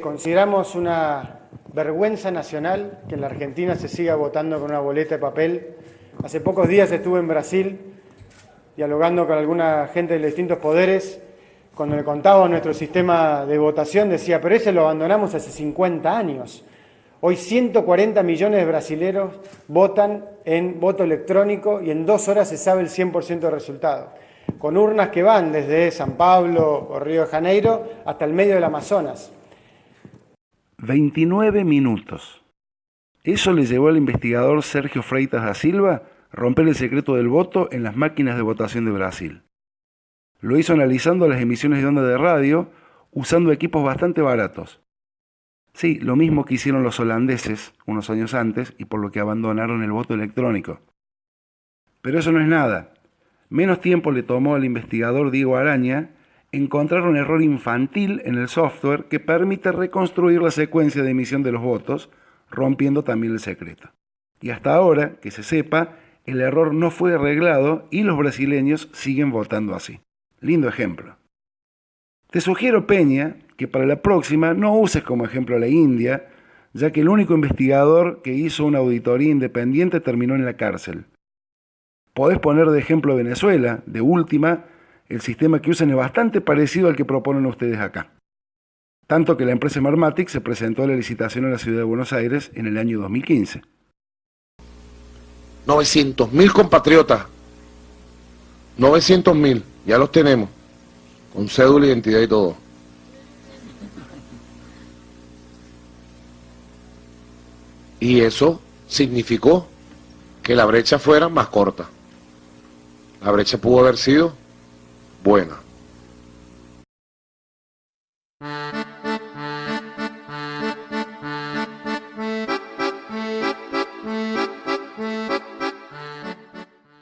Consideramos una vergüenza nacional que en la Argentina se siga votando con una boleta de papel. Hace pocos días estuve en Brasil dialogando con alguna gente de distintos poderes. Cuando le contaba nuestro sistema de votación decía, pero ese lo abandonamos hace 50 años. Hoy 140 millones de brasileros votan en voto electrónico y en dos horas se sabe el 100% del resultado. Con urnas que van desde San Pablo o Río de Janeiro hasta el medio del Amazonas. 29 minutos. Eso le llevó al investigador Sergio Freitas da Silva romper el secreto del voto en las máquinas de votación de Brasil. Lo hizo analizando las emisiones de onda de radio usando equipos bastante baratos. Sí, lo mismo que hicieron los holandeses unos años antes y por lo que abandonaron el voto electrónico. Pero eso no es nada. Menos tiempo le tomó al investigador Diego Araña encontrar un error infantil en el software que permite reconstruir la secuencia de emisión de los votos, rompiendo también el secreto. Y hasta ahora, que se sepa, el error no fue arreglado y los brasileños siguen votando así. Lindo ejemplo. Te sugiero, Peña, que para la próxima no uses como ejemplo a la India, ya que el único investigador que hizo una auditoría independiente terminó en la cárcel. Podés poner de ejemplo Venezuela, de última, el sistema que usan es bastante parecido al que proponen ustedes acá. Tanto que la empresa Marmatic se presentó a la licitación en la ciudad de Buenos Aires en el año 2015. 900 mil compatriotas, 900 mil, ya los tenemos, con cédula, identidad y todo. Y eso significó que la brecha fuera más corta. La brecha pudo haber sido buena.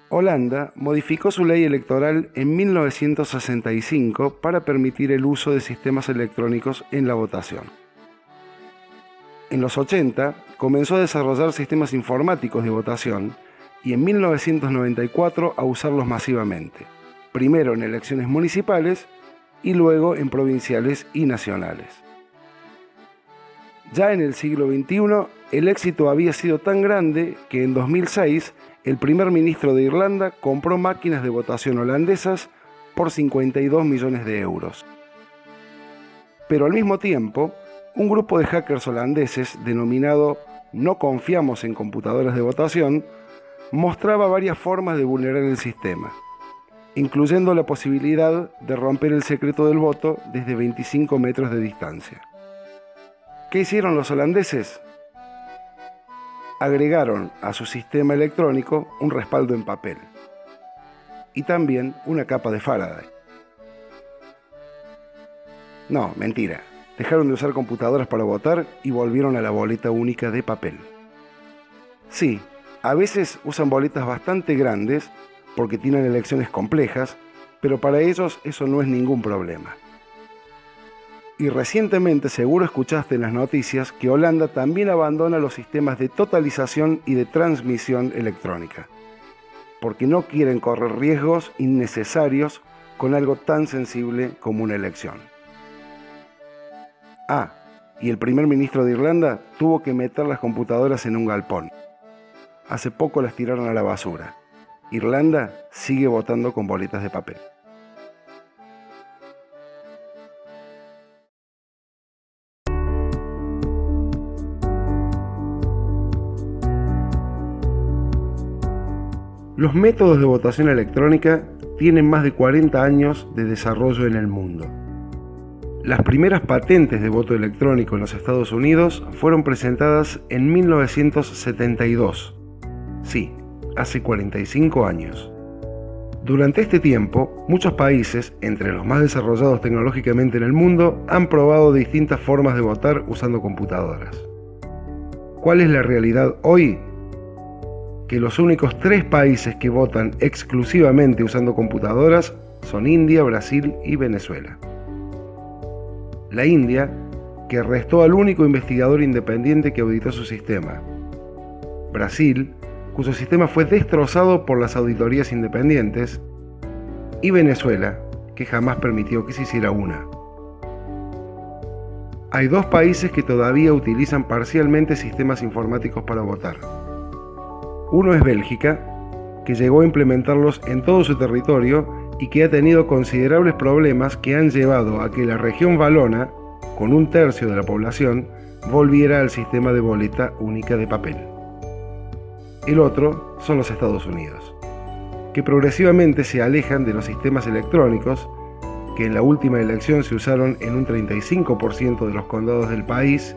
Holanda modificó su ley electoral en 1965 para permitir el uso de sistemas electrónicos en la votación. En los 80 comenzó a desarrollar sistemas informáticos de votación y en 1994 a usarlos masivamente primero en elecciones municipales y luego en provinciales y nacionales. Ya en el siglo XXI, el éxito había sido tan grande que en 2006 el primer ministro de Irlanda compró máquinas de votación holandesas por 52 millones de euros. Pero al mismo tiempo, un grupo de hackers holandeses denominado No confiamos en computadoras de votación mostraba varias formas de vulnerar el sistema incluyendo la posibilidad de romper el secreto del voto desde 25 metros de distancia. ¿Qué hicieron los holandeses? Agregaron a su sistema electrónico un respaldo en papel y también una capa de Faraday. No, mentira. Dejaron de usar computadoras para votar y volvieron a la boleta única de papel. Sí, a veces usan boletas bastante grandes porque tienen elecciones complejas, pero para ellos eso no es ningún problema. Y recientemente seguro escuchaste en las noticias que Holanda también abandona los sistemas de totalización y de transmisión electrónica, porque no quieren correr riesgos innecesarios con algo tan sensible como una elección. Ah, y el primer ministro de Irlanda tuvo que meter las computadoras en un galpón. Hace poco las tiraron a la basura. Irlanda sigue votando con bolitas de papel. Los métodos de votación electrónica tienen más de 40 años de desarrollo en el mundo. Las primeras patentes de voto electrónico en los Estados Unidos fueron presentadas en 1972. Sí, hace 45 años. Durante este tiempo, muchos países, entre los más desarrollados tecnológicamente en el mundo, han probado distintas formas de votar usando computadoras. ¿Cuál es la realidad hoy? Que los únicos tres países que votan exclusivamente usando computadoras son India, Brasil y Venezuela. La India, que arrestó al único investigador independiente que auditó su sistema. Brasil, cuyo sistema fue destrozado por las auditorías independientes, y Venezuela, que jamás permitió que se hiciera una. Hay dos países que todavía utilizan parcialmente sistemas informáticos para votar. Uno es Bélgica, que llegó a implementarlos en todo su territorio y que ha tenido considerables problemas que han llevado a que la región valona, con un tercio de la población, volviera al sistema de boleta única de papel. El otro son los Estados Unidos, que progresivamente se alejan de los sistemas electrónicos que en la última elección se usaron en un 35% de los condados del país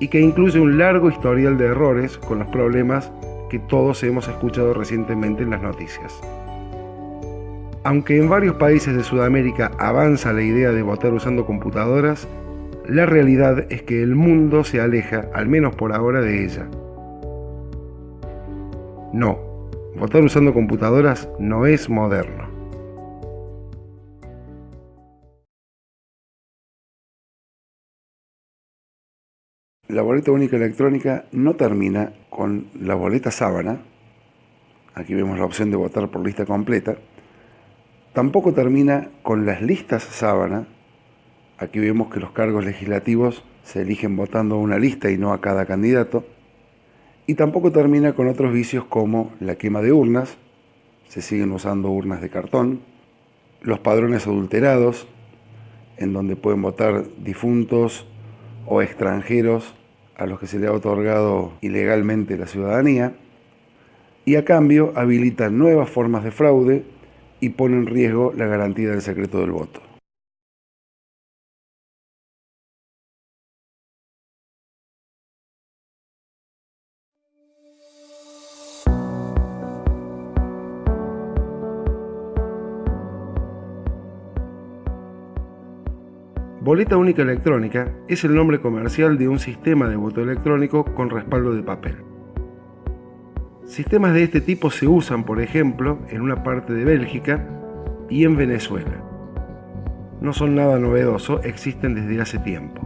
y que incluye un largo historial de errores con los problemas que todos hemos escuchado recientemente en las noticias. Aunque en varios países de Sudamérica avanza la idea de votar usando computadoras, la realidad es que el mundo se aleja, al menos por ahora, de ella. No, votar usando computadoras no es moderno. La boleta única electrónica no termina con la boleta sábana, aquí vemos la opción de votar por lista completa, Tampoco termina con las listas sábana. Aquí vemos que los cargos legislativos se eligen votando una lista y no a cada candidato. Y tampoco termina con otros vicios como la quema de urnas, se siguen usando urnas de cartón, los padrones adulterados, en donde pueden votar difuntos o extranjeros a los que se le ha otorgado ilegalmente la ciudadanía, y a cambio habilitan nuevas formas de fraude y pone en riesgo la garantía del secreto del voto. Boleta única electrónica es el nombre comercial de un sistema de voto electrónico con respaldo de papel. Sistemas de este tipo se usan, por ejemplo, en una parte de Bélgica y en Venezuela. No son nada novedoso, existen desde hace tiempo.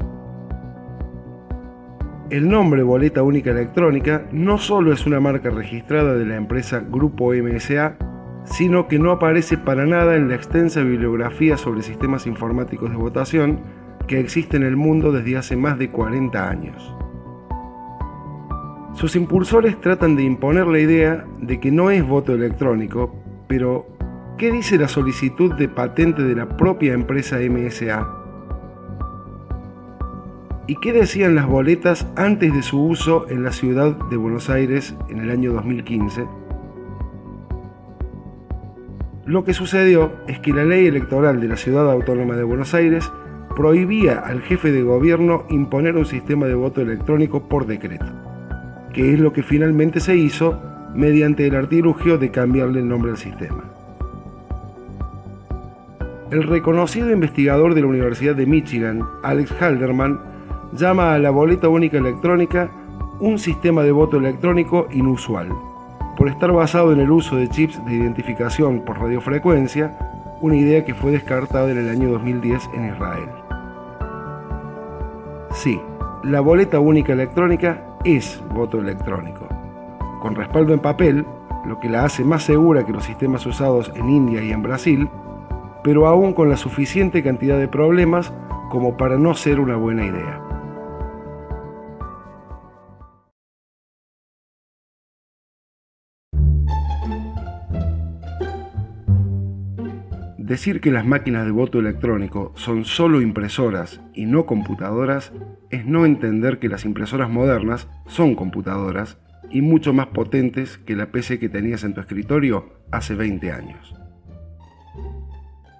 El nombre Boleta Única Electrónica no solo es una marca registrada de la empresa Grupo MSA, sino que no aparece para nada en la extensa bibliografía sobre sistemas informáticos de votación que existe en el mundo desde hace más de 40 años. Sus impulsores tratan de imponer la idea de que no es voto electrónico, pero ¿qué dice la solicitud de patente de la propia empresa MSA? ¿Y qué decían las boletas antes de su uso en la ciudad de Buenos Aires en el año 2015? Lo que sucedió es que la ley electoral de la Ciudad Autónoma de Buenos Aires prohibía al jefe de gobierno imponer un sistema de voto electrónico por decreto que es lo que finalmente se hizo mediante el artilugio de cambiarle el nombre al sistema. El reconocido investigador de la Universidad de Michigan, Alex Halderman, llama a la boleta única electrónica un sistema de voto electrónico inusual, por estar basado en el uso de chips de identificación por radiofrecuencia, una idea que fue descartada en el año 2010 en Israel. Sí, la boleta única electrónica es voto electrónico. Con respaldo en papel, lo que la hace más segura que los sistemas usados en India y en Brasil, pero aún con la suficiente cantidad de problemas como para no ser una buena idea. Decir que las máquinas de voto electrónico son solo impresoras y no computadoras es no entender que las impresoras modernas son computadoras y mucho más potentes que la PC que tenías en tu escritorio hace 20 años.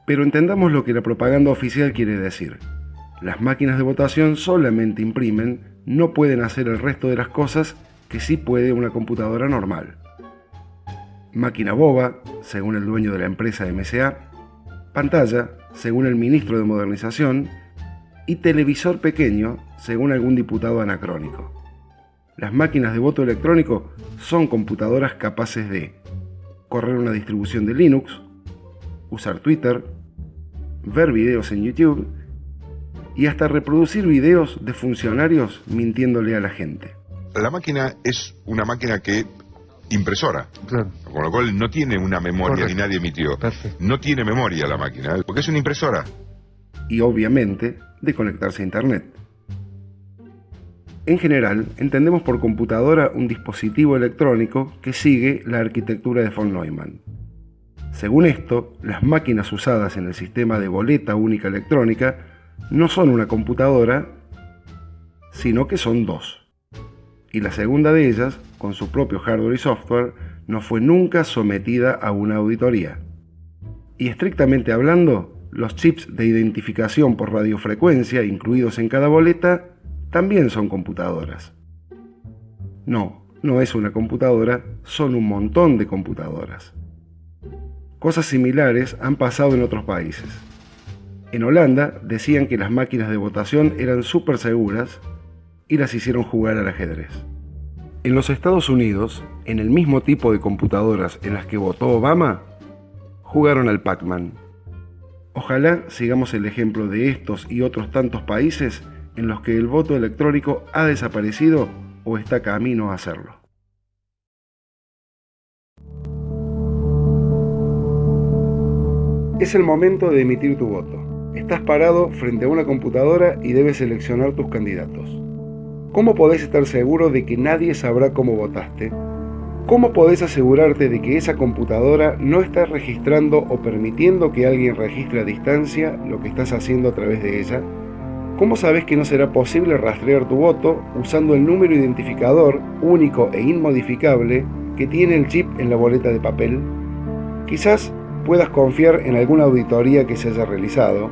Pero entendamos lo que la propaganda oficial quiere decir. Las máquinas de votación solamente imprimen, no pueden hacer el resto de las cosas que sí puede una computadora normal. Máquina boba, según el dueño de la empresa MSA, pantalla, según el ministro de Modernización, y televisor pequeño, según algún diputado anacrónico. Las máquinas de voto electrónico son computadoras capaces de correr una distribución de Linux, usar Twitter, ver videos en YouTube y hasta reproducir videos de funcionarios mintiéndole a la gente. La máquina es una máquina que impresora. Claro. Con lo cual no tiene una memoria ni nadie emitió. No tiene memoria la máquina, porque es una impresora. Y obviamente de conectarse a Internet. En general, entendemos por computadora un dispositivo electrónico que sigue la arquitectura de von Neumann. Según esto, las máquinas usadas en el sistema de boleta única electrónica no son una computadora, sino que son dos. Y la segunda de ellas, con su propio hardware y software, no fue nunca sometida a una auditoría. Y estrictamente hablando, los chips de identificación por radiofrecuencia incluidos en cada boleta también son computadoras. No, no es una computadora, son un montón de computadoras. Cosas similares han pasado en otros países. En Holanda decían que las máquinas de votación eran súper seguras y las hicieron jugar al ajedrez. En los Estados Unidos, en el mismo tipo de computadoras en las que votó Obama, jugaron al Pac-Man. Ojalá sigamos el ejemplo de estos y otros tantos países en los que el voto electrónico ha desaparecido o está camino a hacerlo. Es el momento de emitir tu voto. Estás parado frente a una computadora y debes seleccionar tus candidatos. ¿Cómo podés estar seguro de que nadie sabrá cómo votaste? ¿Cómo podés asegurarte de que esa computadora no está registrando o permitiendo que alguien registre a distancia lo que estás haciendo a través de ella? ¿Cómo sabes que no será posible rastrear tu voto usando el número identificador único e inmodificable que tiene el chip en la boleta de papel? Quizás puedas confiar en alguna auditoría que se haya realizado,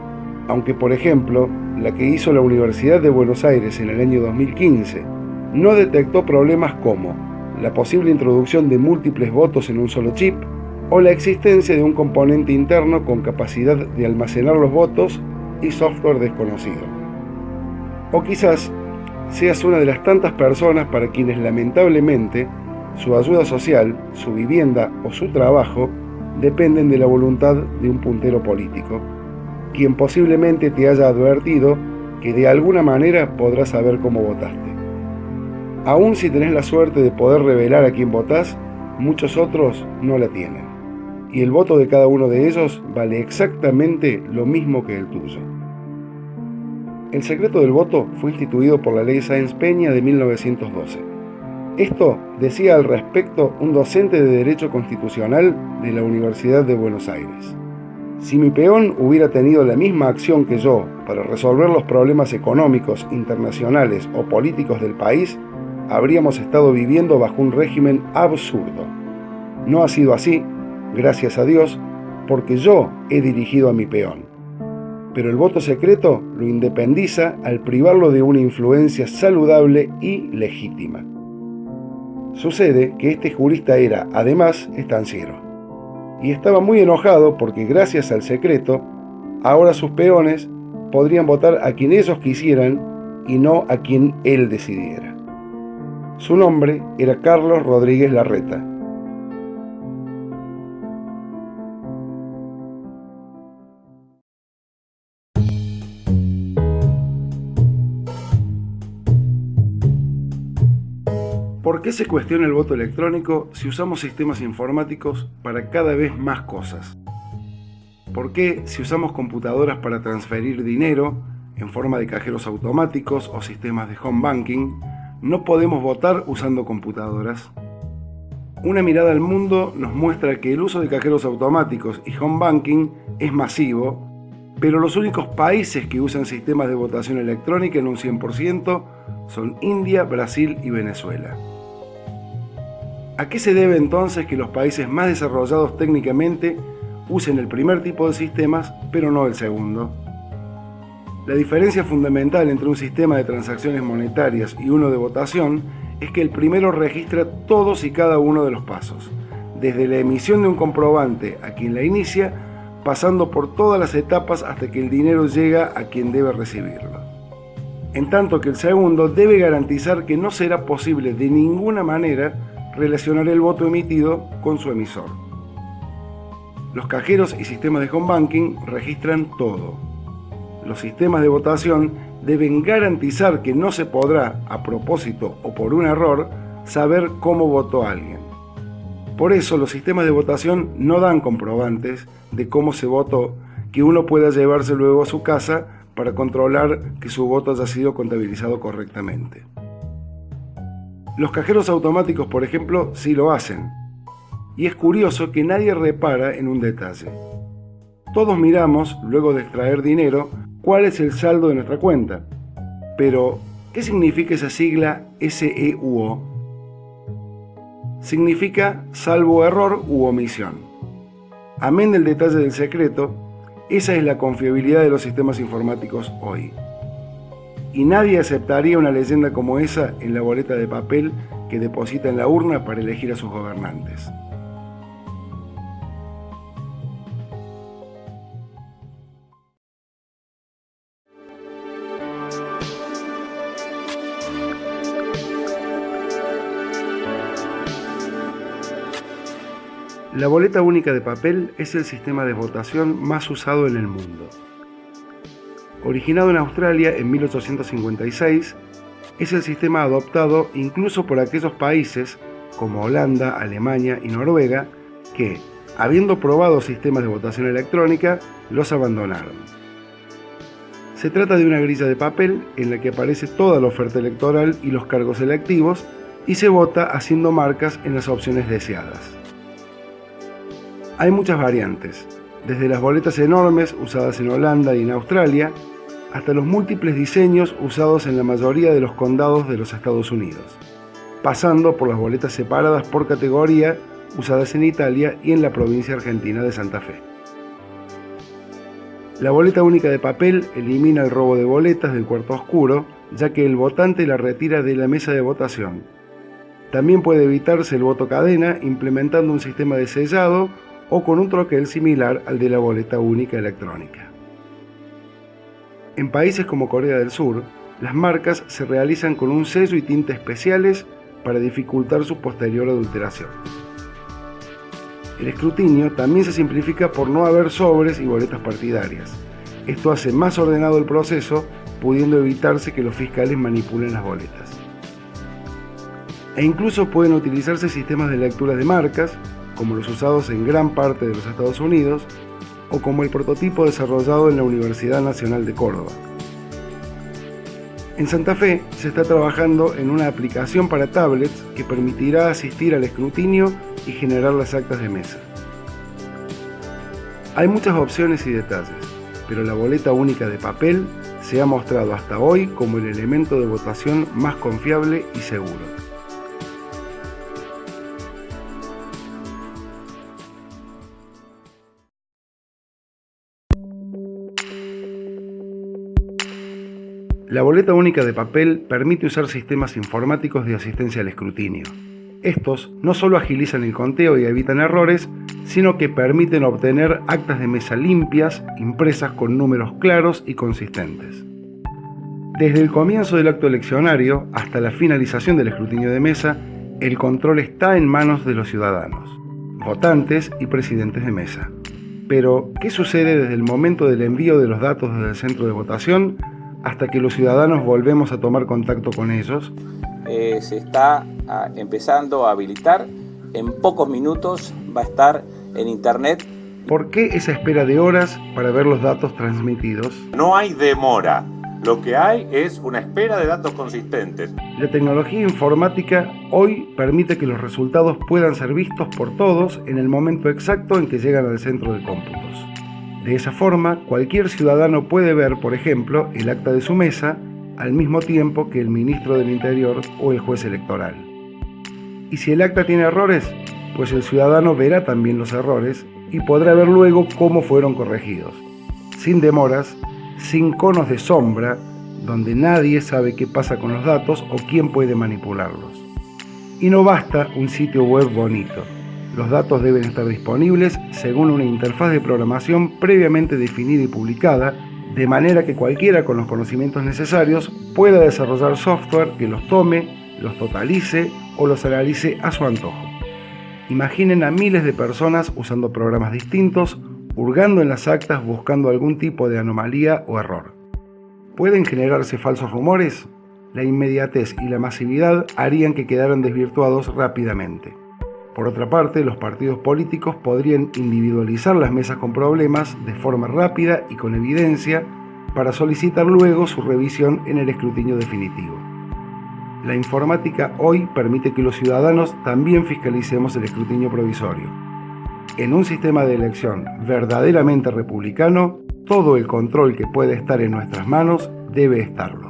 aunque por ejemplo la que hizo la Universidad de Buenos Aires en el año 2015 no detectó problemas como la posible introducción de múltiples votos en un solo chip o la existencia de un componente interno con capacidad de almacenar los votos y software desconocido. O quizás seas una de las tantas personas para quienes lamentablemente su ayuda social, su vivienda o su trabajo dependen de la voluntad de un puntero político, quien posiblemente te haya advertido que de alguna manera podrás saber cómo votaste. Aún si tenés la suerte de poder revelar a quién votás, muchos otros no la tienen. Y el voto de cada uno de ellos vale exactamente lo mismo que el tuyo. El secreto del voto fue instituido por la ley Sáenz Peña de 1912. Esto decía al respecto un docente de Derecho Constitucional de la Universidad de Buenos Aires. Si mi peón hubiera tenido la misma acción que yo para resolver los problemas económicos, internacionales o políticos del país, habríamos estado viviendo bajo un régimen absurdo. No ha sido así, gracias a Dios, porque yo he dirigido a mi peón pero el voto secreto lo independiza al privarlo de una influencia saludable y legítima. Sucede que este jurista era, además, estanciero, y estaba muy enojado porque gracias al secreto, ahora sus peones podrían votar a quien ellos quisieran y no a quien él decidiera. Su nombre era Carlos Rodríguez Larreta, qué se cuestiona el voto electrónico si usamos sistemas informáticos para cada vez más cosas? ¿Por qué si usamos computadoras para transferir dinero en forma de cajeros automáticos o sistemas de home banking, no podemos votar usando computadoras? Una mirada al mundo nos muestra que el uso de cajeros automáticos y home banking es masivo, pero los únicos países que usan sistemas de votación electrónica en un 100% son India, Brasil y Venezuela. ¿A qué se debe entonces que los países más desarrollados técnicamente usen el primer tipo de sistemas, pero no el segundo? La diferencia fundamental entre un sistema de transacciones monetarias y uno de votación es que el primero registra todos y cada uno de los pasos, desde la emisión de un comprobante a quien la inicia, pasando por todas las etapas hasta que el dinero llega a quien debe recibirlo. En tanto que el segundo debe garantizar que no será posible de ninguna manera relacionar el voto emitido con su emisor. Los cajeros y sistemas de home banking registran todo. Los sistemas de votación deben garantizar que no se podrá, a propósito o por un error, saber cómo votó alguien. Por eso los sistemas de votación no dan comprobantes de cómo se votó que uno pueda llevarse luego a su casa para controlar que su voto haya sido contabilizado correctamente. Los cajeros automáticos, por ejemplo, sí lo hacen. Y es curioso que nadie repara en un detalle. Todos miramos, luego de extraer dinero, cuál es el saldo de nuestra cuenta. Pero, ¿qué significa esa sigla SEUO? Significa salvo error u omisión. Amén del detalle del secreto, esa es la confiabilidad de los sistemas informáticos hoy. Y nadie aceptaría una leyenda como esa en la boleta de papel que deposita en la urna para elegir a sus gobernantes. La boleta única de papel es el sistema de votación más usado en el mundo. Originado en Australia en 1856, es el sistema adoptado incluso por aquellos países como Holanda, Alemania y Noruega que, habiendo probado sistemas de votación electrónica, los abandonaron. Se trata de una grilla de papel en la que aparece toda la oferta electoral y los cargos electivos y se vota haciendo marcas en las opciones deseadas. Hay muchas variantes, desde las boletas enormes usadas en Holanda y en Australia, hasta los múltiples diseños usados en la mayoría de los condados de los Estados Unidos, pasando por las boletas separadas por categoría usadas en Italia y en la provincia argentina de Santa Fe. La boleta única de papel elimina el robo de boletas del cuarto oscuro, ya que el votante la retira de la mesa de votación. También puede evitarse el voto cadena implementando un sistema de sellado o con un troquel similar al de la boleta única electrónica. En países como Corea del Sur, las marcas se realizan con un sello y tinta especiales para dificultar su posterior adulteración. El escrutinio también se simplifica por no haber sobres y boletas partidarias. Esto hace más ordenado el proceso, pudiendo evitarse que los fiscales manipulen las boletas. E incluso pueden utilizarse sistemas de lectura de marcas, como los usados en gran parte de los Estados Unidos, o como el prototipo desarrollado en la Universidad Nacional de Córdoba. En Santa Fe se está trabajando en una aplicación para tablets que permitirá asistir al escrutinio y generar las actas de mesa. Hay muchas opciones y detalles, pero la boleta única de papel se ha mostrado hasta hoy como el elemento de votación más confiable y seguro. La boleta única de papel permite usar sistemas informáticos de asistencia al escrutinio. Estos no solo agilizan el conteo y evitan errores, sino que permiten obtener actas de mesa limpias, impresas con números claros y consistentes. Desde el comienzo del acto eleccionario hasta la finalización del escrutinio de mesa, el control está en manos de los ciudadanos, votantes y presidentes de mesa. Pero, ¿qué sucede desde el momento del envío de los datos desde el centro de votación hasta que los ciudadanos volvemos a tomar contacto con ellos? Eh, se está ah, empezando a habilitar. En pocos minutos va a estar en internet. ¿Por qué esa espera de horas para ver los datos transmitidos? No hay demora. Lo que hay es una espera de datos consistentes. La tecnología informática hoy permite que los resultados puedan ser vistos por todos en el momento exacto en que llegan al centro de cómputos. De esa forma, cualquier ciudadano puede ver, por ejemplo, el acta de su mesa al mismo tiempo que el ministro del Interior o el juez electoral. Y si el acta tiene errores, pues el ciudadano verá también los errores y podrá ver luego cómo fueron corregidos, sin demoras, sin conos de sombra, donde nadie sabe qué pasa con los datos o quién puede manipularlos. Y no basta un sitio web bonito. Los datos deben estar disponibles según una interfaz de programación previamente definida y publicada, de manera que cualquiera con los conocimientos necesarios pueda desarrollar software que los tome, los totalice o los analice a su antojo. Imaginen a miles de personas usando programas distintos, hurgando en las actas buscando algún tipo de anomalía o error. ¿Pueden generarse falsos rumores? La inmediatez y la masividad harían que quedaran desvirtuados rápidamente. Por otra parte, los partidos políticos podrían individualizar las mesas con problemas de forma rápida y con evidencia para solicitar luego su revisión en el escrutinio definitivo. La informática hoy permite que los ciudadanos también fiscalicemos el escrutinio provisorio. En un sistema de elección verdaderamente republicano, todo el control que puede estar en nuestras manos debe estarlo.